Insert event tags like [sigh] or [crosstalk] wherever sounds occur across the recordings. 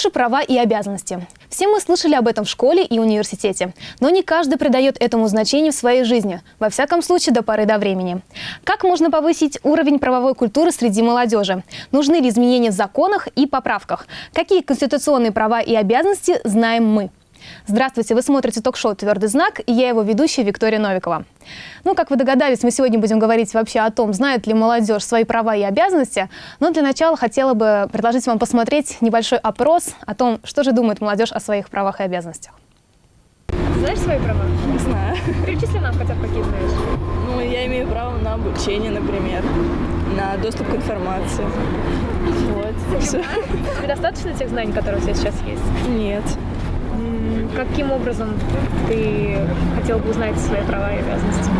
Наши права и обязанности. Все мы слышали об этом в школе и университете, но не каждый придает этому значение в своей жизни, во всяком случае до поры до времени. Как можно повысить уровень правовой культуры среди молодежи? Нужны ли изменения в законах и поправках? Какие конституционные права и обязанности знаем мы? Здравствуйте, вы смотрите ток-шоу «Твердый знак» и я его ведущая Виктория Новикова. Ну, как вы догадались, мы сегодня будем говорить вообще о том, знает ли молодежь свои права и обязанности. Но для начала хотела бы предложить вам посмотреть небольшой опрос о том, что же думает молодежь о своих правах и обязанностях. Знаешь свои права? Не знаю. Перечисли нам хотя бы какие знаешь. Ну, я имею право на обучение, например, на доступ к информации. Вот, все. Тебе достаточно тех знаний, которые у тебя сейчас есть? Нет. Каким образом ты хотел бы узнать свои права и обязанности?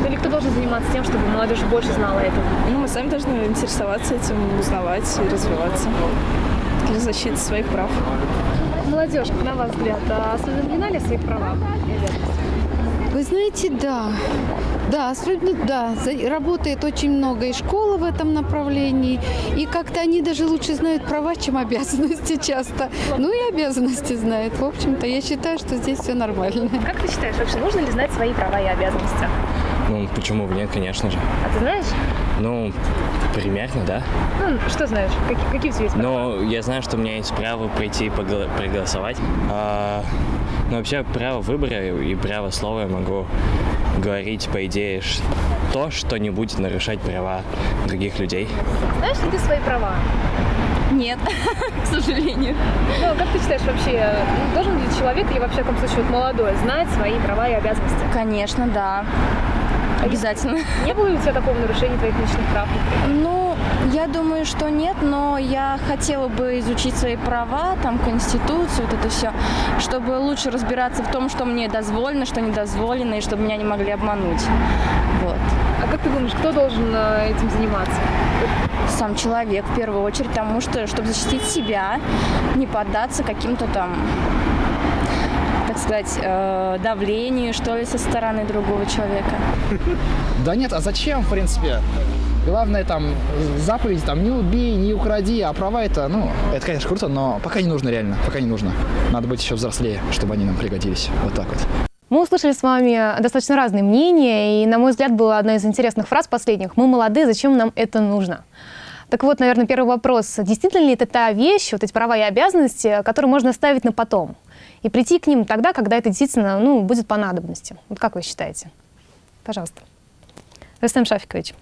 Ну, Или кто должен заниматься тем, чтобы молодежь больше знала это? Ну, мы сами должны интересоваться этим, узнавать и развиваться для защиты своих прав. Молодежь, на ваш взгляд, а осведомлена ли о своих правах? Вы знаете, да. Да, особенно, да. Работает очень много и школы в этом направлении. И как-то они даже лучше знают права, чем обязанности часто. Ну и обязанности знают. В общем-то, я считаю, что здесь все нормально. Как ты считаешь, вообще нужно ли знать свои права и обязанности? Ну, почему бы нет, конечно же. А ты знаешь? Ну, примерно, да. Ну, что знаешь? Какие, какие у тебя есть права? Но я знаю, что у меня есть право прийти и проголосовать. А, ну, вообще, право выбора и право слова я могу говорить, по идее, то, что не будет нарушать права других людей. Знаешь ли ты свои права? Нет, [laughs] к сожалению. Ну, как ты считаешь вообще, ну, должен ли человек, или вообще, в каком случае, вот молодой, знать свои права и обязанности? Конечно, да. Обязательно. Не было ли у тебя такого нарушения твоих личных прав? Ну, я думаю, что нет, но я хотела бы изучить свои права, там, Конституцию, вот это все, чтобы лучше разбираться в том, что мне дозволено, что не дозволено, и чтобы меня не могли обмануть. Вот. А как ты думаешь, кто должен э, этим заниматься? Сам человек, в первую очередь, потому что, чтобы защитить себя, не поддаться каким-то там так сказать, э, давлению, что ли, со стороны другого человека. [laughs] Да нет, а зачем, в принципе? Главное там заповедь, там не убей, не укради, а права это, ну, это, конечно, круто, но пока не нужно реально, пока не нужно. Надо быть еще взрослее, чтобы они нам пригодились. Вот так вот. Мы услышали с вами достаточно разные мнения, и, на мой взгляд, была одна из интересных фраз последних. «Мы молодые, зачем нам это нужно?» Так вот, наверное, первый вопрос. Действительно ли это та вещь, вот эти права и обязанности, которые можно оставить на потом? И прийти к ним тогда, когда это действительно ну, будет по надобности? Вот как вы считаете? Пожалуйста. Рустам Шафикович.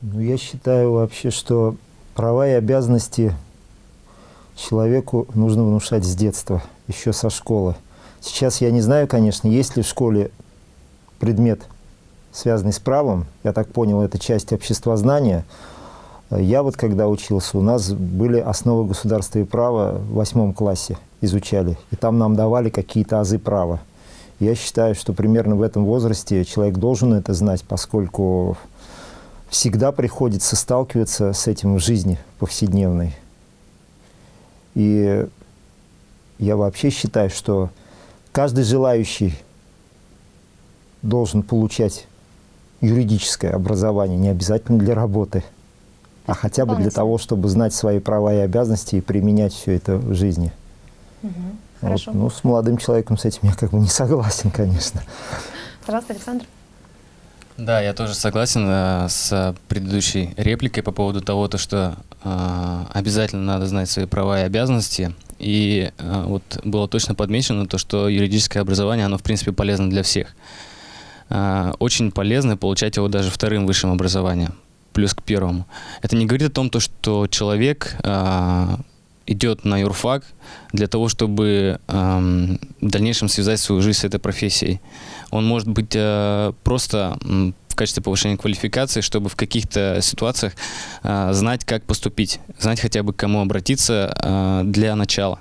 Ну, я считаю вообще, что права и обязанности человеку нужно внушать с детства, еще со школы. Сейчас я не знаю, конечно, есть ли в школе предмет, связанный с правом. Я так понял, это часть обществознания. Я вот когда учился, у нас были основы государства и права в восьмом классе изучали. И там нам давали какие-то азы права. Я считаю, что примерно в этом возрасте человек должен это знать, поскольку всегда приходится сталкиваться с этим в жизни повседневной. И я вообще считаю, что каждый желающий должен получать юридическое образование, не обязательно для работы, а хотя бы для того, чтобы знать свои права и обязанности и применять все это в жизни. Вот. Хорошо. Ну, с молодым человеком с этим я как бы не согласен, конечно. Пожалуйста, Александр. Да, я тоже согласен э, с предыдущей репликой по поводу того, то, что э, обязательно надо знать свои права и обязанности. И э, вот было точно подмечено то, что юридическое образование, оно в принципе полезно для всех. Э, очень полезно получать его даже вторым высшим образованием, плюс к первому. Это не говорит о том, то, что человек э, идет на юрфак для того, чтобы эм, в дальнейшем связать свою жизнь с этой профессией. Он может быть э, просто в качестве повышения квалификации, чтобы в каких-то ситуациях э, знать, как поступить, знать хотя бы к кому обратиться э, для начала.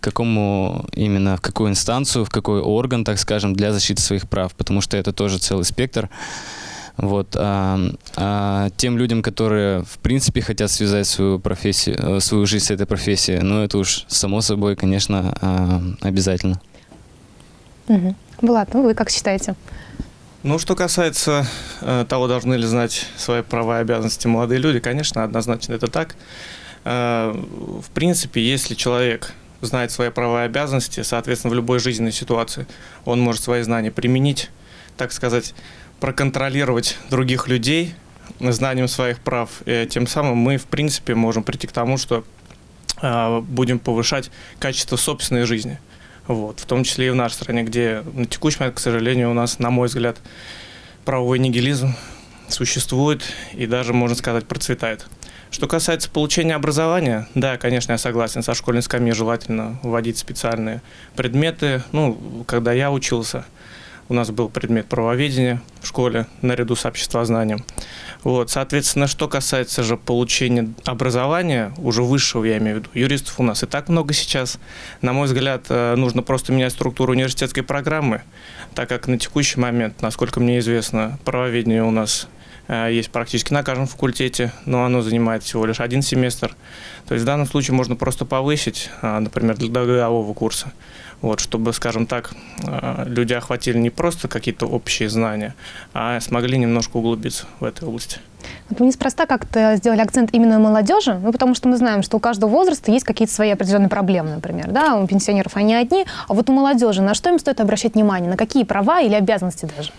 К какому именно, в какую инстанцию, в какой орган, так скажем, для защиты своих прав, потому что это тоже целый спектр. Вот. А, а тем людям, которые в принципе хотят связать свою профессию, э, свою жизнь с этой профессией, ну это уж само собой, конечно, а, обязательно. Угу. Влад, ну вы как считаете? Ну, что касается э, того, должны ли знать свои права и обязанности молодые люди, конечно, однозначно это так. Э, в принципе, если человек знает свои права и обязанности, соответственно, в любой жизненной ситуации он может свои знания применить, так сказать, проконтролировать других людей знанием своих прав. И тем самым мы, в принципе, можем прийти к тому, что э, будем повышать качество собственной жизни. Вот, в том числе и в нашей стране, где на текущий момент, к сожалению, у нас, на мой взгляд, правовой нигилизм существует и даже, можно сказать, процветает. Что касается получения образования, да, конечно, я согласен, со школьной скамьи желательно вводить специальные предметы. Ну, когда я учился, у нас был предмет правоведения в школе наряду с обществознанием. Вот, соответственно, что касается же получения образования, уже высшего, я имею в виду, юристов у нас и так много сейчас. На мой взгляд, э, нужно просто менять структуру университетской программы, так как на текущий момент, насколько мне известно, правоведение у нас Э, есть практически на каждом факультете, но оно занимает всего лишь один семестр. То есть в данном случае можно просто повысить, э, например, для годового курса, вот, чтобы, скажем так, э, люди охватили не просто какие-то общие знания, а смогли немножко углубиться в этой области. Вот мы неспроста как-то сделали акцент именно молодежи, ну, потому что мы знаем, что у каждого возраста есть какие-то свои определенные проблемы, например, да, у пенсионеров они одни, а вот у молодежи на что им стоит обращать внимание, на какие права или обязанности даже?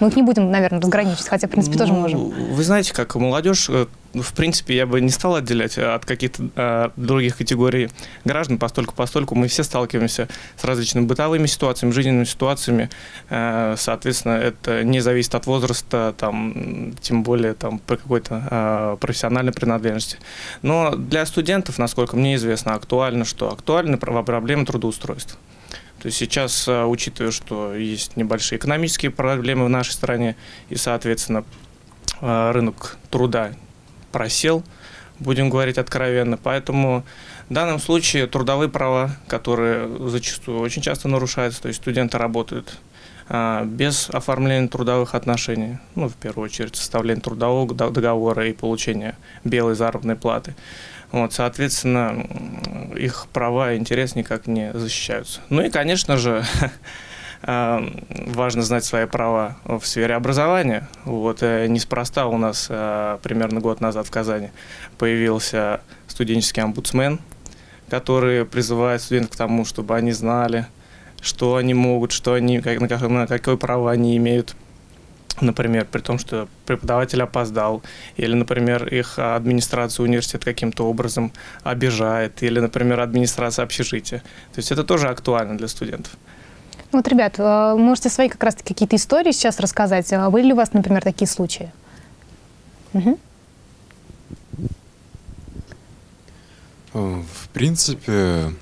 Мы их не будем, наверное, разграничивать, хотя, в принципе, ну, тоже можем. Вы знаете, как молодежь, э, в принципе, я бы не стал отделять э, от каких-то э, других категорий граждан, постольку постольку мы все сталкиваемся с различными бытовыми ситуациями, жизненными ситуациями. Э, соответственно, это не зависит от возраста, там, тем более там, по какой-то э, профессиональной принадлежности. Но для студентов, насколько мне известно, актуально, что актуальны проблемы трудоустройства. То есть сейчас, а, учитывая, что есть небольшие экономические проблемы в нашей стране, и, соответственно, а, рынок труда просел, будем говорить откровенно. Поэтому в данном случае трудовые права, которые зачастую очень часто нарушаются, то есть студенты работают а, без оформления трудовых отношений, ну, в первую очередь, составления трудового договора и получения белой заработной платы. Вот, соответственно, их права и интерес никак не защищаются. Ну и, конечно же, [laughs] э, важно знать свои права в сфере образования. Вот, э, неспроста у нас э, примерно год назад в Казани появился студенческий омбудсмен, который призывает студентов к тому, чтобы они знали, что они могут, что они, как, на, какое право они имеют например, при том, что преподаватель опоздал, или, например, их администрация университета каким-то образом обижает, или, например, администрация общежития. То есть это тоже актуально для студентов. Вот, ребят, э, можете свои как раз какие-то истории сейчас рассказать. А были ли у вас, например, такие случаи? Угу. В принципе,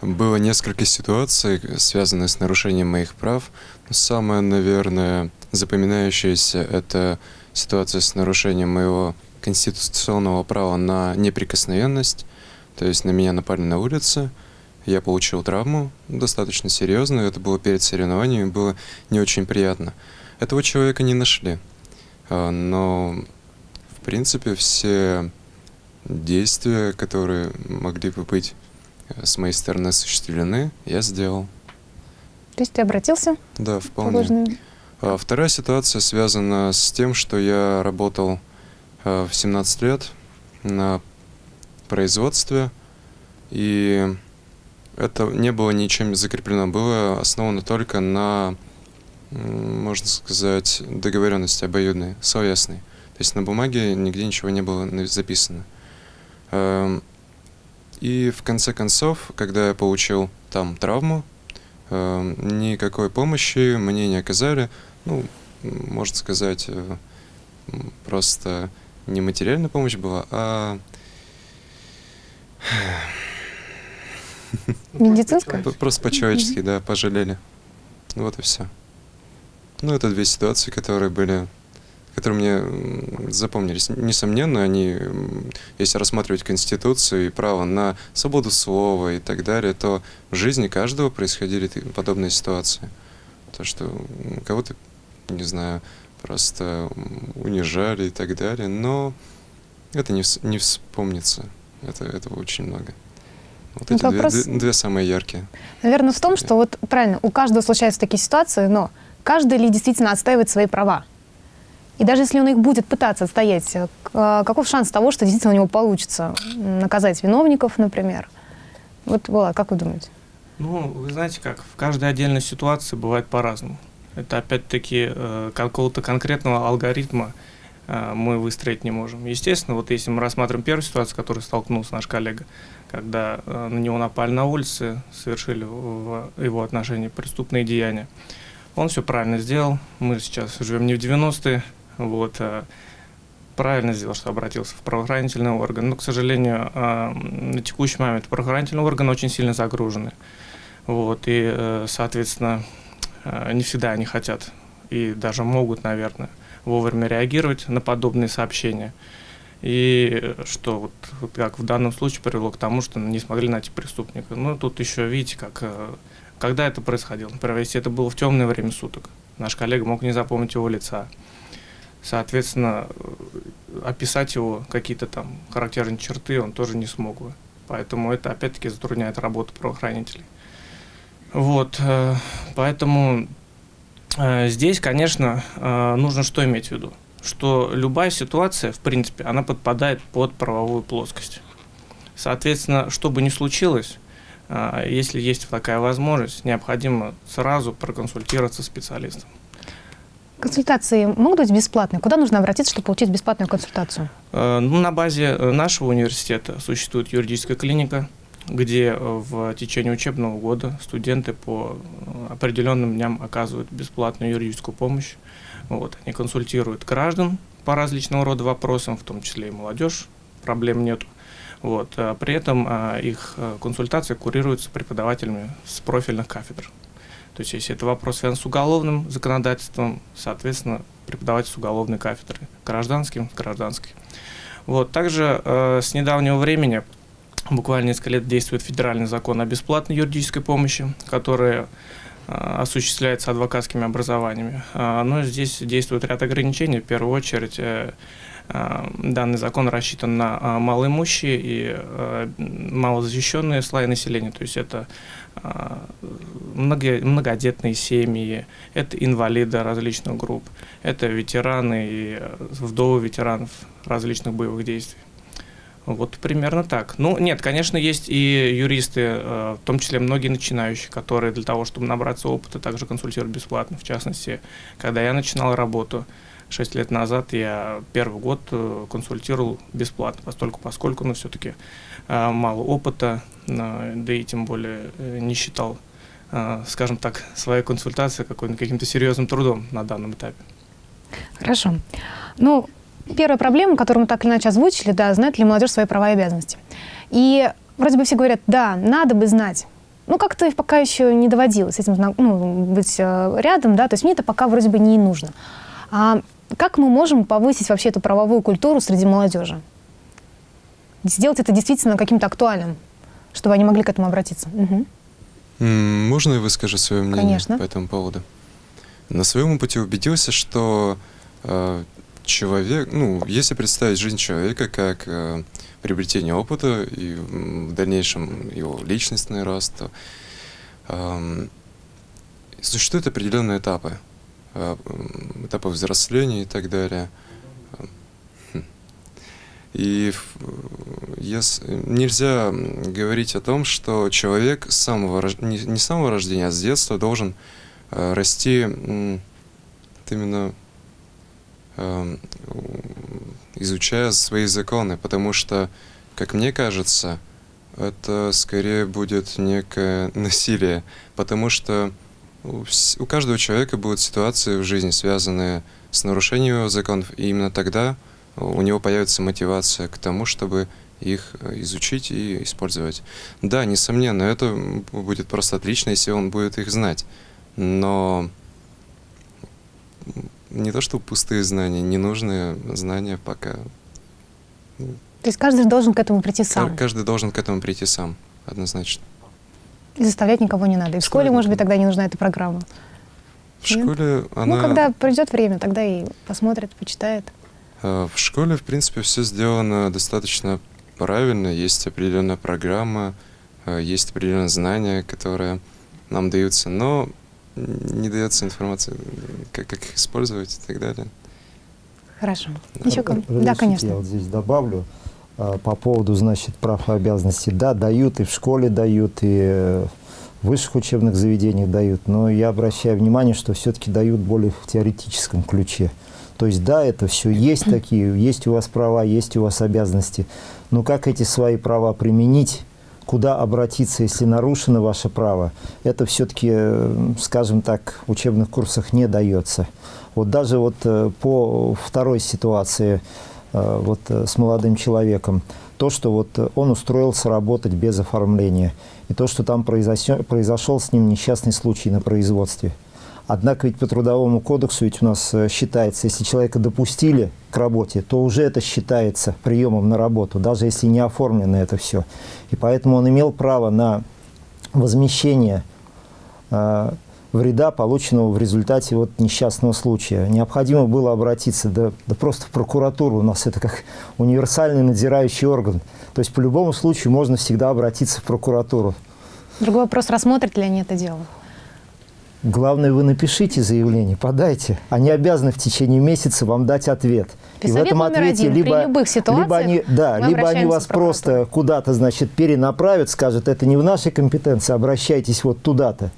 было несколько ситуаций, связанных с нарушением моих прав. Самое, наверное, запоминающаяся — это ситуация с нарушением моего конституционного права на неприкосновенность. То есть на меня напали на улице, я получил травму, достаточно серьезную, это было перед соревнованиями, было не очень приятно. Этого человека не нашли, а, но в принципе все действия, которые могли бы быть э, с моей стороны осуществлены, я сделал. То есть ты обратился? Да, вполне. А вторая ситуация связана с тем, что я работал а, в 17 лет на производстве, и это не было ничем закреплено, было основано только на, можно сказать, договоренности обоюдной, словесной. То есть на бумаге нигде ничего не было записано. И в конце концов, когда я получил там травму, Эм, никакой помощи мне не оказали. Ну, можно сказать, э, просто не материальная помощь была, а... [laughs] Медицинская? Просто по-человечески, да, пожалели. Вот и все. Ну, это две ситуации, которые были которые мне запомнились. Несомненно, они, если рассматривать Конституцию и право на свободу слова и так далее, то в жизни каждого происходили подобные ситуации. То, что кого-то, не знаю, просто унижали и так далее, но это не, не вспомнится. Это, этого очень много. Вот ну, эти вопрос... две, две самые яркие. Наверное, в том, что вот правильно, у каждого случаются такие ситуации, но каждый ли действительно отстаивает свои права? И даже если он их будет пытаться отстоять, э, к- каков шанс того, что действительно у него получится наказать виновников, например? Вот, Влад, как вы думаете? Ну, вы знаете как, в каждой отдельной ситуации бывает по-разному. Это опять-таки э, какого-то конкретного алгоритма э, мы выстроить не можем. Естественно, вот если мы рассматриваем первую ситуацию, с которой столкнулся наш коллега, когда э, на него напали на улице, совершили в его отношении преступные деяния, он все правильно сделал. Мы сейчас живем не в 90-е, вот, а правильно сделал, что обратился в правоохранительный орган. Но, к сожалению, а, на текущий момент правоохранительные органы очень сильно загружены. Вот, и, э, соответственно, э, не всегда они хотят и даже могут, наверное, вовремя реагировать на подобные сообщения. И э, что вот, вот как в данном случае привело к тому, что не смогли найти преступника. Ну, тут еще видите, как, э, когда это происходило. Например, если это было в темное время суток, наш коллега мог не запомнить его лица. Соответственно, э, описать его какие-то там характерные черты он тоже не смог бы. Поэтому это опять-таки затрудняет работу правоохранителей. Вот, э, поэтому э, здесь, конечно, нужно что иметь в виду? Что любая ситуация, в принципе, она подпадает под правовую плоскость. Соответственно, что бы ни случилось, если есть такая возможность, необходимо сразу проконсультироваться с специалистом. Консультации могут быть бесплатные? Куда нужно обратиться, чтобы получить бесплатную консультацию? Э, Ну, на базе э, нашего университета существует юридическая клиника, где э, в течение учебного года студенты по определенным дням оказывают бесплатную юридическую помощь. Вот, они консультируют граждан по различного рода вопросам, в том числе и молодежь, проблем нету. Вот, при этом их консультации курируются преподавателями с профильных кафедр. То есть, если это вопрос связан с уголовным законодательством, соответственно, преподаватель с уголовной кафедры, гражданским, с гражданской. Вот. Также э, с недавнего времени, буквально несколько лет, действует федеральный закон о бесплатной юридической помощи, который э, осуществляется адвокатскими образованиями. А, Но здесь действует ряд ограничений. В первую очередь, э, э, данный закон рассчитан на а, малоимущие и э, малозащищенные слои населения. То есть это много, многодетные семьи, это инвалиды различных групп, это ветераны и э, вдовы ветеранов различных боевых действий. Вот примерно так. Ну, нет, конечно, есть и юристы, э, в том числе многие начинающие, которые для того, чтобы набраться опыта, также консультируют бесплатно. В частности, когда я начинал работу 6 лет назад, я первый год э, консультировал бесплатно, поскольку, поскольку ну, все-таки мало опыта, э, да и тем более э, не считал, э, скажем так, своей консультации каким-то серьезным трудом на данном этапе. Хорошо. Ну, первая проблема, которую мы так или иначе озвучили, да, знает ли молодежь свои права и обязанности. И вроде бы все говорят, да, надо бы знать. Ну, как-то пока еще не доводилось этим ну, быть э, рядом, да, то есть мне это пока вроде бы не нужно. А как мы можем повысить вообще эту правовую культуру среди молодежи? Сделать это действительно каким-то актуальным, чтобы они могли к этому обратиться. М, Можно я выскажу свое мнение Конечно. по этому поводу? На своем опыте убедился, что э, человек, ну, если представить жизнь человека как э, приобретение опыта и в дальнейшем его личностный рост, то эм, существуют определенные этапы. э, этапы взросления и так далее. Хм. И в- ес- нельзя говорить о том, что человек с самого не, не с самого рождения, а с детства должен э, расти вот именно у- изучая свои законы, потому что, как мне кажется, это скорее будет некое [laughs] насилие, потому что у, у каждого человека будут ситуации в жизни, связанные с нарушением законов, и именно тогда у него появится мотивация к тому, чтобы их э, изучить и использовать. Да, несомненно, это будет просто отлично, если он будет их знать. Но не то, что пустые знания, ненужные знания пока. То есть каждый должен к этому прийти сам. Каждый должен к этому прийти сам, однозначно. И заставлять никого не надо. И в школе, может быть, тогда не нужна эта программа. В Нет? школе она... Ну, когда придет время, тогда и посмотрит, почитает. Э, В школе, в принципе, все сделано достаточно правильно. Есть определенная программа, э, есть определенные знания, которые нам даются, но не дается информация, как, как их использовать и так далее. Хорошо. Еще ком- Да, Разрешите, конечно. Я вот здесь добавлю а, по поводу, значит, прав и обязанностей. Да, дают, и в школе дают, и э, в высших учебных заведениях дают, но я обращаю внимание, что все-таки дают более в теоретическом ключе. То есть, да, это все есть такие, есть у вас права, есть у вас обязанности, но как эти свои права применить, куда обратиться, если нарушено ваше право, это все-таки, э, скажем так, в учебных курсах не дается. Вот даже вот э, по второй ситуации э, вот с молодым человеком, то, что вот он устроился работать без оформления, и то, что там произошел с ним несчастный случай на производстве. Однако ведь по Трудовому кодексу ведь у нас э, считается, если человека допустили к работе, то уже это считается приемом на работу, даже если не оформлено это все. И поэтому он имел право на возмещение э, вреда, полученного в результате вот несчастного случая. Необходимо было обратиться, да, да просто в прокуратуру, у нас это как универсальный надзирающий орган. То есть по любому случаю можно всегда обратиться в прокуратуру. Другой вопрос, рассмотрят ли они это дело? Главное, вы напишите заявление, подайте. Они обязаны в течение месяца вам дать ответ. И совет номер один. При любых либо они, да, либо они вас в просто куда-то, значит, перенаправят, скажут, это не в нашей компетенции, обращайтесь вот туда-то.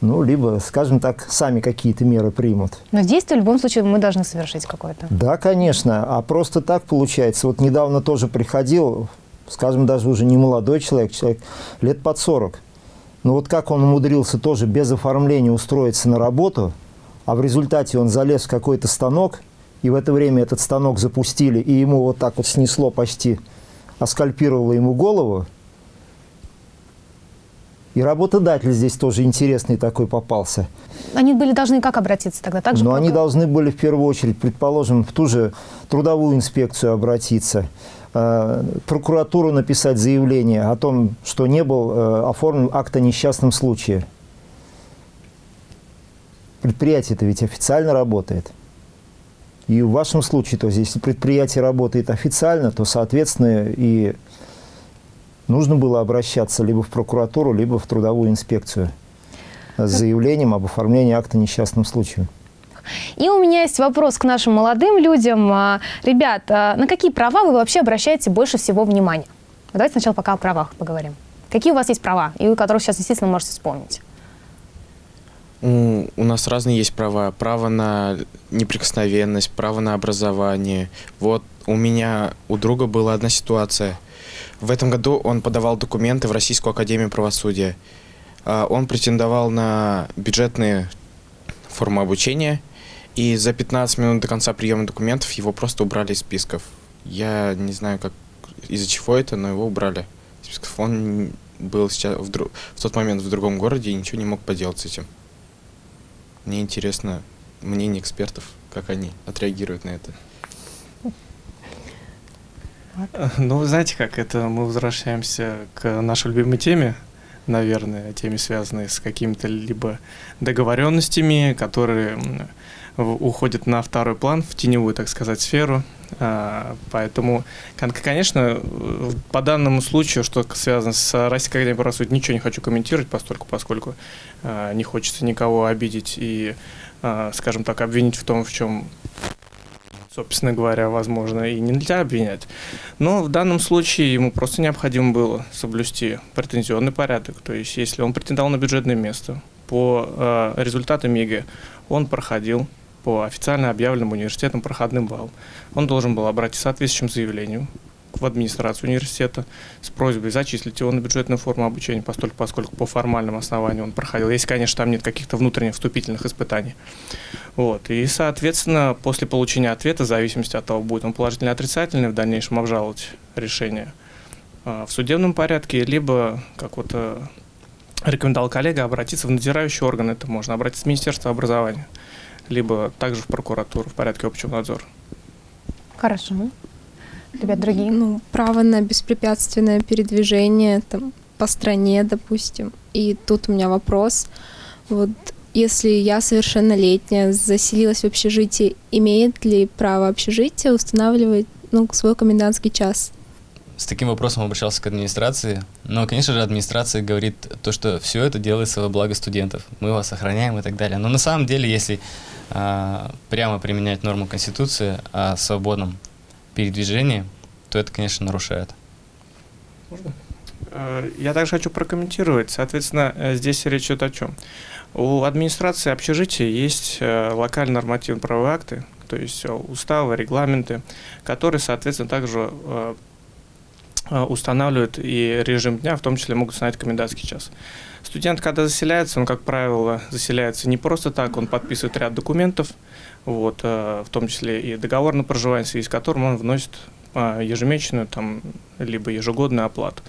Ну, либо, скажем так, сами какие-то меры примут. Но действие в любом случае мы должны совершить какое-то. Да, конечно. А просто так получается. Вот недавно тоже приходил, скажем, даже уже не молодой человек, человек лет под 40. Но вот как он умудрился тоже без оформления устроиться на работу, а в результате он залез в какой-то станок, и в это время этот станок запустили, и ему вот так вот снесло почти, оскальпировало ему голову. И работодатель здесь тоже интересный такой попался. Они были должны как обратиться тогда? Так же Но в они должны были в первую очередь, предположим, в ту же трудовую инспекцию обратиться, прокуратуру написать заявление о том, что не был э, оформлен акт о несчастном случае. Предприятие-то ведь официально работает. И в вашем случае, то есть, если предприятие работает официально, то, соответственно, и нужно было обращаться либо в прокуратуру, либо в трудовую инспекцию с заявлением об оформлении акта о несчастном случае. И у меня есть вопрос к нашим молодым людям. А, Ребят, а на какие права вы вообще обращаете больше всего внимания? Давайте сначала пока о правах поговорим. Какие у вас есть права, и у которых сейчас действительно можете вспомнить? У, у нас разные есть права. Право на неприкосновенность, право на образование. Вот у меня, у друга была одна ситуация. В этом году он подавал документы в Российскую Академию Правосудия. А, Он претендовал на бюджетные формы обучения, и за 15 минут до конца приема документов его просто убрали из списков. Я не знаю, как из-за чего это, но его убрали списков. Он был сейчас в, дру- в тот момент в другом городе и ничего не мог поделать с этим. Мне интересно мнение экспертов, как они отреагируют на это. Ну, вы знаете как, это мы возвращаемся к нашей любимой теме, наверное, теме, связанной с какими-то либо договоренностями, которые уходят на второй план, в теневую, так сказать, сферу. А, Поэтому, кон- конечно, по данному случаю, что связано с Российской Академией правосудия, ничего не хочу комментировать, постольку, поскольку а, не хочется никого обидеть и, а, скажем так, обвинить в том, в чем собственно говоря, возможно, и нельзя обвинять. Но в данном случае ему просто необходимо было соблюсти претензионный порядок. То есть, если он претендовал на бюджетное место по результатам ЕГЭ, он проходил по официально объявленным университетам проходным баллом. Он должен был обратиться соответствующим заявлением в администрацию университета с просьбой зачислить его на бюджетную форму обучения, постольку, поскольку по формальному основанию он проходил, если, конечно, там нет каких-то внутренних вступительных испытаний. Вот. И, соответственно, после получения ответа, в зависимости от того, будет он положительный или отрицательный, в дальнейшем обжаловать решение а, в судебном порядке, либо, как вот э, рекомендовал коллега, обратиться в надзирающий орган, это можно обратиться в Министерство образования, либо также в прокуратуру в порядке общего надзора. Хорошо. Ребят, другие? Ну, право на беспрепятственное передвижение там, по стране, допустим. И тут у меня вопрос. Вот если я совершеннолетняя, заселилась в общежитие, имеет ли право общежитие устанавливать ну, свой комендантский час? С таким вопросом обращался к администрации, но, конечно же, администрация говорит то, что все это делается во благо студентов, мы вас охраняем и так далее. Но на самом деле, если а, прямо применять норму Конституции о свободном передвижении, то это, конечно, нарушает. Э, Я также хочу прокомментировать. Соответственно, э, здесь речь идет о чем? У администрации общежития есть э, локальные нормативно-правовые акты, то есть э, уставы, регламенты, которые, соответственно, также устанавливают и режим дня, в том числе могут установить комендантский час. Студент, когда заселяется, он, как правило, заселяется не просто так, он подписывает ряд документов, вот, э, в том числе и договор на проживание, в связи с которым он вносит э, ежемесячную, там, либо ежегодную оплату.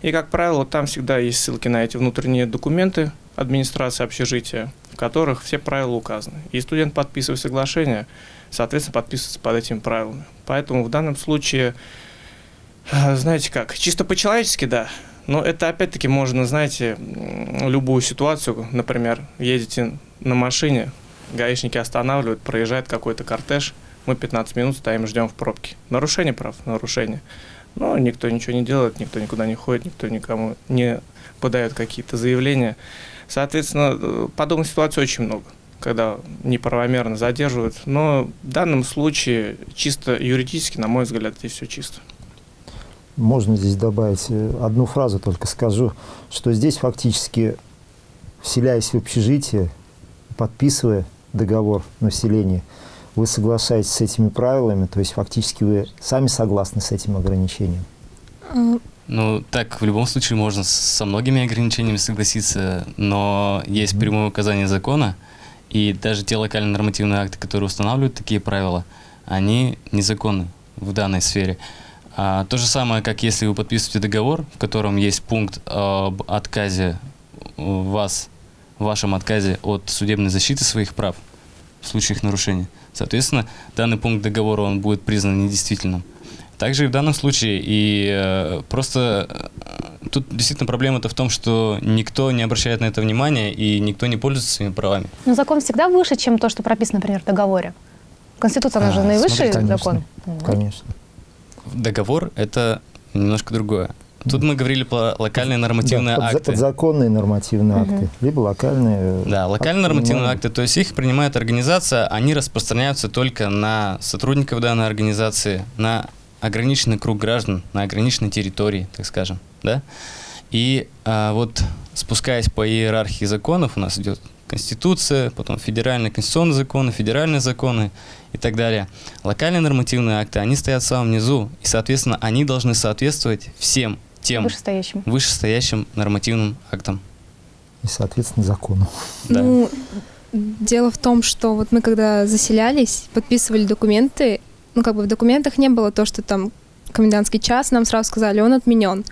И, как правило, там всегда есть ссылки на эти внутренние документы администрации общежития, в которых все правила указаны. И студент, подписывая соглашение, соответственно, подписывается под этими правилами. Поэтому в данном случае, э, знаете как, чисто по-человечески, да, но это опять-таки можно, знаете, любую ситуацию, например, едете на машине, гаишники останавливают, проезжает какой-то кортеж, мы 15 минут стоим, ждем в пробке. Нарушение прав, нарушение. Но никто ничего не делает, никто никуда не ходит, никто никому не подает какие-то заявления. Соответственно, э, подобных ситуаций очень много, когда неправомерно задерживают. Но в данном случае чисто юридически, на мой взгляд, здесь все чисто. Можно здесь добавить э, одну фразу, только скажу, что здесь фактически, вселяясь в общежитие, подписывая договор на вселение, вы соглашаетесь с этими правилами, то есть фактически вы сами согласны с этим ограничением. Ну, так в любом случае можно со многими ограничениями согласиться, но есть прямое указание закона, и даже те локальные нормативные акты, которые устанавливают такие правила, они незаконны в данной сфере. А, то же самое, как если вы подписываете договор, в котором есть пункт об отказе вас, в вашем отказе от судебной защиты своих прав в случае их нарушения. Соответственно, данный пункт договора он будет признан недействительным. Также и в данном случае, и э, просто э, тут действительно проблема-то в том, что никто не обращает на это внимания и никто не пользуется своими правами. Но закон всегда выше, чем то, что прописано, например, в договоре. Конституция, она же А, наивысший смотрите, закон. Конечно. Договор — это немножко другое. Тут мы говорили про локальные нормативные Да, акты. подзаконные нормативные Мгм. акты, либо локальные. э, Да, локальные акты нормативные акты, то есть их принимает организация, они распространяются только на сотрудников данной организации, на ограниченный круг граждан, на ограниченной территории, так скажем, да. И а, вот спускаясь по иерархии законов, у нас идет Конституция, потом федеральные конституционные законы, федеральные законы и так далее. Локальные нормативные акты, они стоят в самом низу, и, соответственно, они должны соответствовать всем тем Вышестоящим. вышестоящим нормативным актам. И, соответственно, закону. Да. Ну, дело в том, что вот мы когда заселялись, подписывали документы, ну как бы в документах не было то, что там комендантский час, нам сразу сказали, он отменен.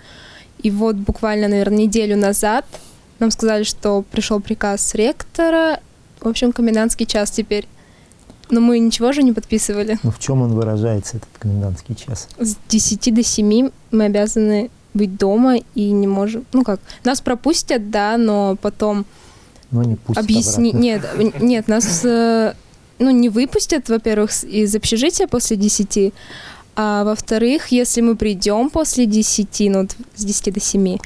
И вот буквально, наверное, неделю назад нам сказали, что пришел приказ ректора, в общем, комендантский час теперь. Но мы ничего же не подписывали. Ну, в чем он выражается, этот комендантский час? С 10 до 7 мы обязаны быть дома и не можем... Ну как, нас пропустят, да, но потом Ну, не пусть объясни... Нет, э, нет, нас э, ну, не выпустят, во-первых, из общежития после 10, а во-вторых, если мы придем после 10, ну, вот с 10 до 7, эм,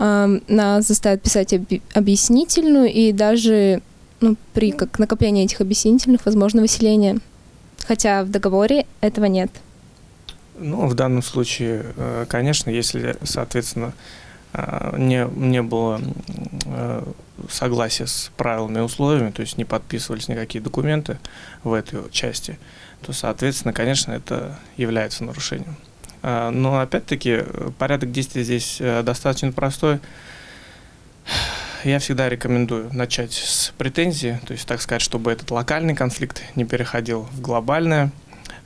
нас заставят писать объяснительную, и даже ну, при как накоплении этих объяснительных возможно выселение. Хотя в договоре этого нет. Ну, в данном случае, э, конечно, если, соответственно, э, не, не было э, согласия с правилами и условиями, то есть не подписывались никакие документы в этой части, то, соответственно, конечно, это является нарушением. А, Но, опять-таки, э, порядок действий здесь э, достаточно простой. Я всегда рекомендую начать с претензии, то есть, так сказать, чтобы этот локальный конфликт не переходил в глобальное,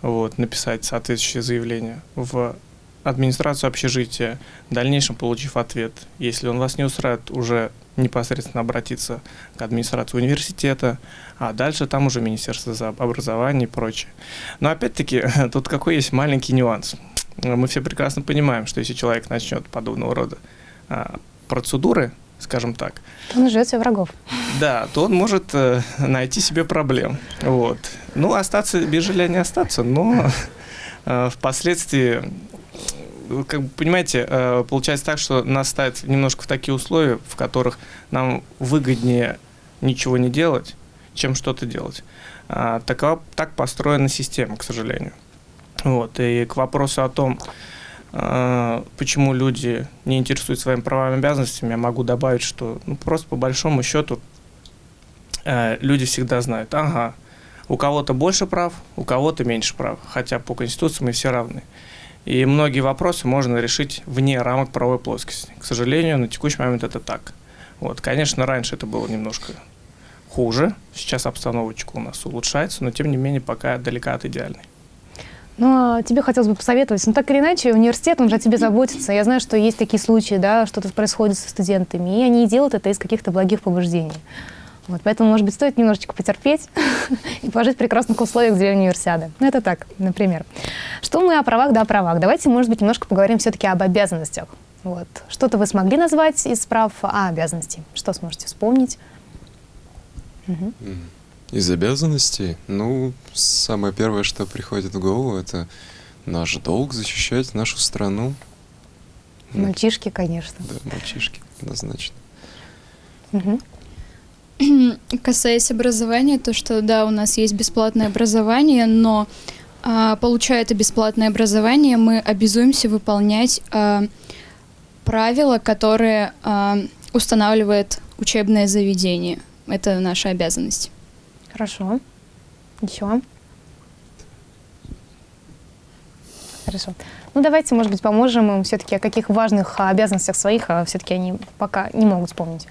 вот, написать соответствующее заявление в администрацию общежития, в дальнейшем получив ответ. Если он вас не устраивает, уже непосредственно обратиться к администрации университета, а дальше там уже Министерство образования и прочее. Но опять-таки, [laughs] тут какой есть маленький нюанс. Мы все прекрасно понимаем, что если человек начнет подобного рода а, процедуры, скажем так, Он живет себе врагов. да, то он может э, найти себе проблем. Вот. Ну, остаться без жилья не остаться, но э, впоследствии как бы, понимаете, э, получается так, что нас ставят немножко в такие условия, в которых нам выгоднее ничего не делать, чем что-то делать. А, такова, так построена система, к сожалению. Вот. И к вопросу о том, а, почему люди не интересуют своими правами и обязанностями, я могу добавить, что ну, просто по большому счету э, люди всегда знают, ага, у кого-то больше прав, у кого-то меньше прав, хотя по Конституции мы все равны. И многие вопросы можно решить вне рамок правовой плоскости. К сожалению, на текущий момент это так. Вот, конечно, раньше это было немножко хуже. Сейчас обстановочка у нас улучшается, но тем не менее пока далека от идеальной. Ну, а тебе хотелось бы посоветовать. Ну, так или иначе, университет, он же о тебе заботится. Я знаю, что есть такие случаи, да, что-то происходит со студентами, и они делают это из каких-то благих побуждений. Вот, поэтому, может быть, стоит немножечко потерпеть [laughs] и пожить в прекрасных условиях для универсиады. Ну, это так, например. Что мы о правах, да, о правах. Давайте, может быть, немножко поговорим все-таки об обязанностях. Вот. Что-то вы смогли назвать из прав, а обязанностей? Что сможете вспомнить? Угу. Из обязанностей? Ну, самое первое, что приходит в голову, это наш долг защищать нашу страну. Мальчишки, конечно. Да, мальчишки, однозначно. Угу. Касаясь образования, то, что да, у нас есть бесплатное образование, но а, получая это бесплатное образование, мы обязуемся выполнять а, правила, которые а, устанавливает учебное заведение. Это наша обязанность. Хорошо. Еще? Хорошо. Ну, давайте, может быть, поможем им все-таки о каких важных обязанностях своих, а все-таки они пока не могут вспомнить,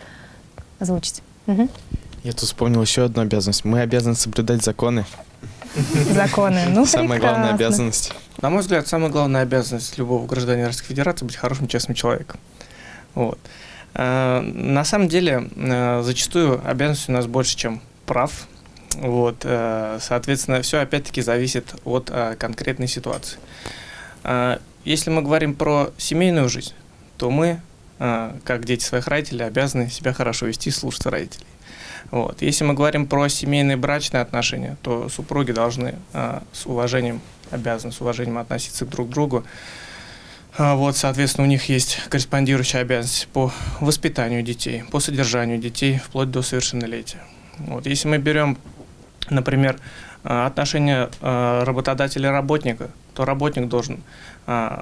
озвучить. Угу. Я тут вспомнил еще одну обязанность. Мы обязаны соблюдать законы. Законы. Ну, [laughs] Самая главная обязанность. На мой взгляд, самая главная обязанность любого гражданина Российской Федерации быть хорошим, честным человеком. Вот. Э, на самом деле, э, зачастую обязанностей у нас больше, чем прав. Вот. Э, соответственно, все опять-таки зависит от конкретной ситуации. Если мы говорим про семейную жизнь, то мы как дети своих родителей, обязаны себя хорошо вести, слушаться родителей. Вот. Если мы говорим про семейные брачные отношения, то супруги должны с уважением, обязаны с уважением относиться друг к другу. А, вот, соответственно, у них есть корреспондирующая обязанность по воспитанию детей, по содержанию детей вплоть до совершеннолетия. Вот. Если мы берем, например, отношения работодателя и работника, то работник должен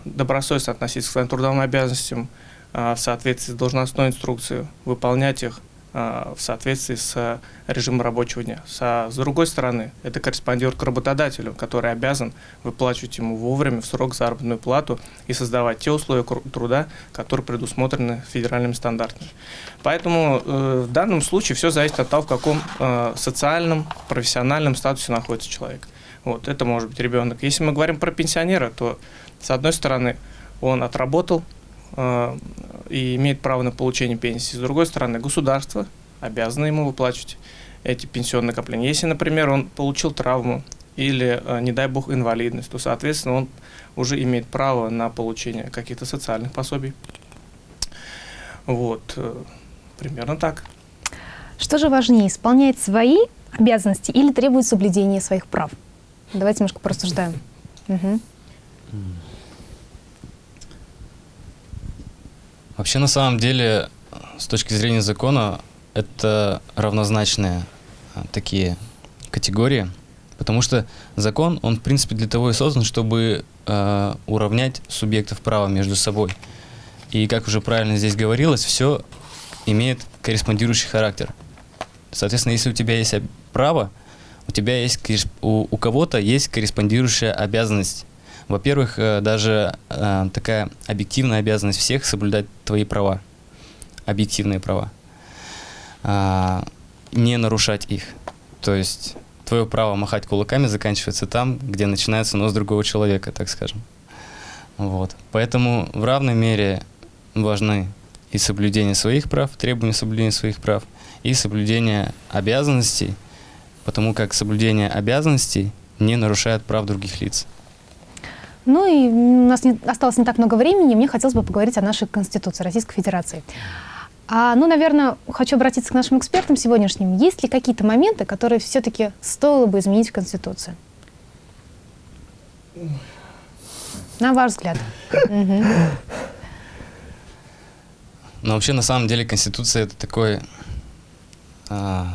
добросовестно относиться к своим трудовым обязанностям, в соответствии с должностной инструкцией, выполнять их в соответствии с режимом рабочего дня. С другой стороны, это корреспондирует к работодателю, который обязан выплачивать ему вовремя в срок заработную плату и создавать те условия труда, которые предусмотрены федеральными стандартами. Поэтому э, в данном случае все зависит от того, в каком э, социальном, профессиональном статусе находится человек. Вот, это может быть ребенок. Если мы говорим про пенсионера, то, с одной стороны, он отработал Э, и имеет право на получение пенсии. С другой стороны, государство обязано ему выплачивать эти пенсионные накопления. Если, например, он получил травму или, э, не дай бог, инвалидность, то, соответственно, он уже имеет право на получение каких-то социальных пособий. Вот, э, примерно так. Что же важнее, исполнять свои обязанности или требовать соблюдения своих прав? Давайте немножко порассуждаем. Угу. Вообще, на самом деле, с точки зрения закона, это равнозначные а, такие категории, потому что закон, он, в принципе, для того и создан, чтобы э, уравнять субъектов права между собой. И, как уже правильно здесь говорилось, все имеет корреспондирующий характер. Соответственно, если у тебя есть право, у тебя есть у, у кого-то есть корреспондирующая обязанность во-первых, э, даже э, такая объективная обязанность всех соблюдать твои права, объективные права, а, не нарушать их. То есть твое право махать кулаками заканчивается там, где начинается нос другого человека, так скажем. Вот. Поэтому в равной мере важны и соблюдение своих прав, требования соблюдения своих прав, и соблюдение обязанностей, потому как соблюдение обязанностей не нарушает прав других лиц. Ну и у нас не, осталось не так много времени, мне хотелось бы поговорить о нашей Конституции Российской Федерации. А, ну, наверное, хочу обратиться к нашим экспертам сегодняшним. Есть ли какие-то моменты, которые все-таки стоило бы изменить в Конституции? На ваш взгляд. Но вообще, на самом деле, Конституция это такой а,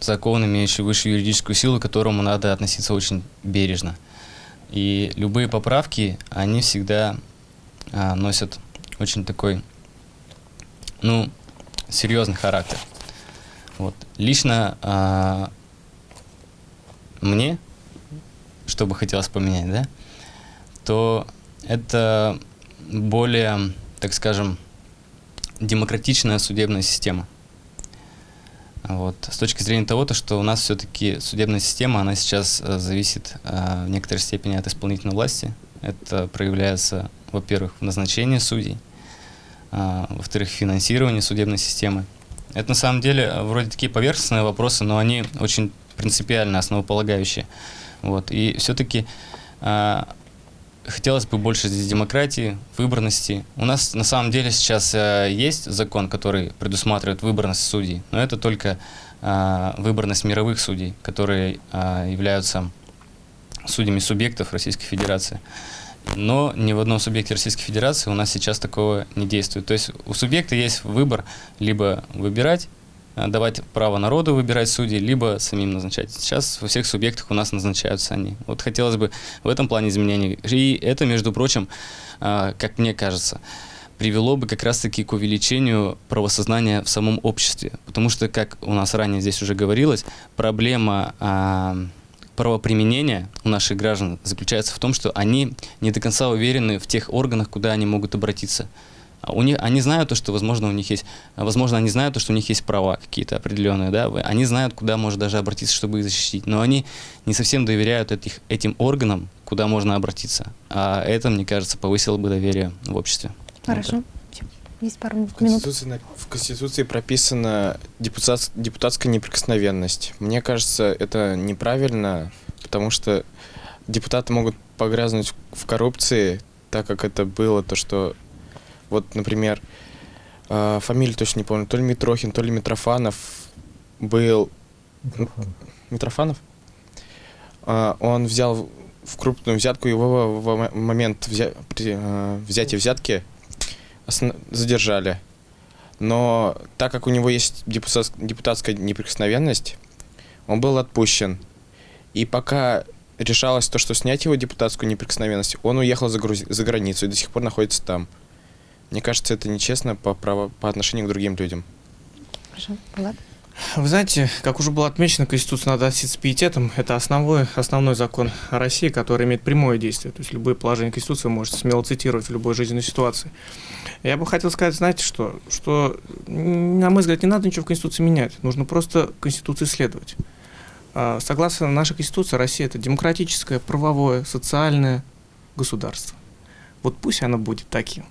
закон, имеющий высшую юридическую силу, к которому надо относиться очень бережно. И любые поправки, они всегда а, носят очень такой, ну, серьезный характер. Вот. Лично а, мне, что бы хотелось поменять, да, то это более, так скажем, демократичная судебная система. Вот. С точки зрения того, то, что у нас все-таки судебная система, она сейчас э, зависит э, в некоторой степени от исполнительной власти. Это проявляется, во-первых, в назначении судей, а, во-вторых, в финансировании судебной системы. Это на самом деле э, вроде такие поверхностные вопросы, но они очень принципиально основополагающие. Вот. И все-таки хотелось бы больше здесь демократии, выборности. У нас на самом деле сейчас э, есть закон, который предусматривает выборность судей, но это только э, выборность мировых судей, которые э, являются судьями субъектов Российской Федерации. Но ни в одном субъекте Российской Федерации у нас сейчас такого не действует. То есть у субъекта есть выбор либо выбирать давать право народу выбирать судей, либо самим назначать. Сейчас во всех субъектах у нас назначаются они. Вот хотелось бы в этом плане изменений. И это, между прочим, а, как мне кажется, привело бы как раз-таки к увеличению правосознания в самом обществе. Потому что, как у нас ранее здесь уже говорилось, проблема а, правоприменения у наших граждан заключается в том, что они не до конца уверены в тех органах, куда они могут обратиться. А У них, они знают то, что, возможно, у них есть, возможно, они знают то, что у них есть права какие-то определенные, да, они знают, куда можно даже обратиться, чтобы их защитить, но они не совсем доверяют этих, этим органам, куда можно обратиться. А это, мне кажется, повысило бы доверие в обществе. Хорошо. Есть пару В минут. Конституции, на- в Конституции прописана депутат- депутатская неприкосновенность. Мне кажется, это неправильно, потому что депутаты могут погрязнуть в коррупции, так как это было то, что вот, например, э, фамилию точно не помню, то ли Митрохин, то ли Митрофанов был... Митрофанов? А, он взял в крупную взятку, его в момент взя- при- э, взятия взятки задержали. Но так как у него есть депутат- депутатская неприкосновенность, он был отпущен. И пока решалось то, что снять его депутатскую неприкосновенность, он уехал за, Грузи- за границу и до сих пор находится там. Мне кажется, это нечестно по, право- по отношению к другим людям. Хорошо. Влад? Вы знаете, как уже было отмечено, Конституция надо относиться с пиететом. Это основной, основной закон России, который имеет прямое действие. То есть любые положения Конституции вы можете смело цитировать в любой жизненной ситуации. Я бы хотел сказать, знаете что? Что, на мой взгляд, не надо ничего в Конституции менять. Нужно просто Конституции следовать. А, Согласно нашей Конституции, Россия – это демократическое, правовое, социальное государство. Вот пусть оно будет таким.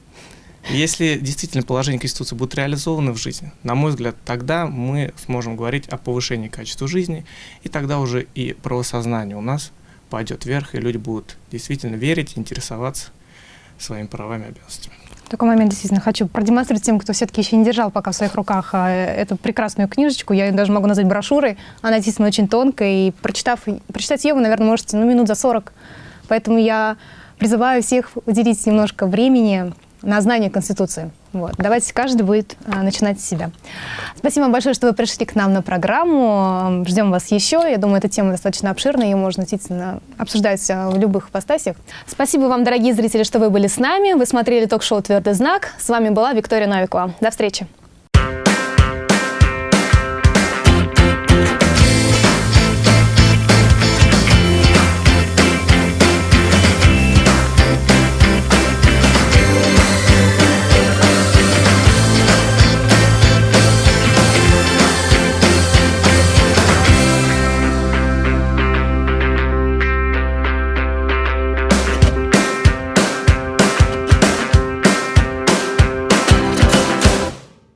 Если действительно положения Конституции будут реализованы в жизни, на мой взгляд, тогда мы сможем говорить о повышении качества жизни, и тогда уже и правосознание у нас пойдет вверх, и люди будут действительно верить, интересоваться своими правами и обязанностями. В такой момент действительно хочу продемонстрировать тем, кто все-таки еще не держал пока в своих руках а, эту прекрасную книжечку. Я ее даже могу назвать брошюрой. Она действительно очень тонкая, и прочитав, прочитать ее вы, наверное, можете ну, минут за 40. Поэтому я призываю всех уделить немножко времени на знание Конституции. Вот. Давайте каждый будет а, начинать с себя. Спасибо вам большое, что вы пришли к нам на программу. Ждем вас еще. Я думаю, эта тема достаточно обширная, ее можно действительно обсуждать а, в любых ипостасях. Спасибо вам, дорогие зрители, что вы были с нами. Вы смотрели ток-шоу «Твердый знак». С вами была Виктория Новикова. До встречи.